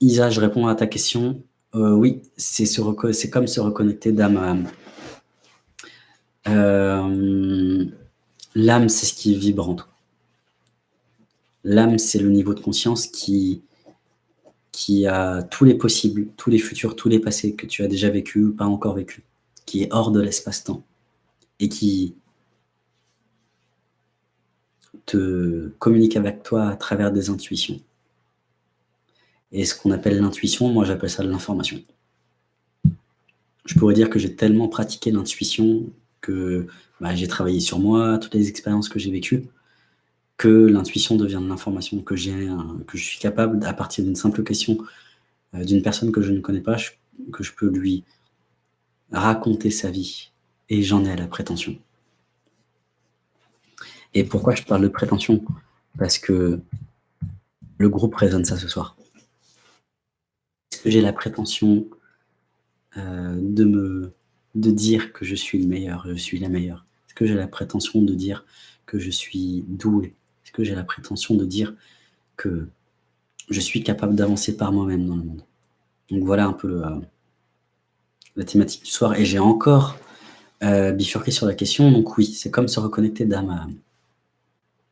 Isa, je réponds à ta question. Euh, oui, c'est comme se reconnecter d'âme à âme. Euh, l'âme, c'est ce qui vibre en toi. L'âme, c'est le niveau de conscience qui, qui a tous les possibles, tous les futurs, tous les passés que tu as déjà vécu ou pas encore vécu, qui est hors de l'espace-temps et qui te communique avec toi à travers des intuitions. Et ce qu'on appelle l'intuition, moi j'appelle ça de l'information. Je pourrais dire que j'ai tellement pratiqué l'intuition que bah, j'ai travaillé sur moi, toutes les expériences que j'ai vécues, que l'intuition devient de l'information que j'ai, que je suis capable, à partir d'une simple question euh, d'une personne que je ne connais pas, que je peux lui raconter sa vie. Et j'en ai la prétention. Et pourquoi je parle de prétention? Parce que le groupe résonne ça ce soir. J'ai la prétention euh, de, me, de dire que je suis le meilleur, je suis la meilleure Est-ce que j'ai la prétention de dire que je suis doué? Est-ce que j'ai la prétention de dire que je suis capable d'avancer par moi-même dans le monde? Donc voilà un peu euh, la thématique du soir. Et j'ai encore euh, bifurqué sur la question. Donc oui, c'est comme se reconnecter d'âme à.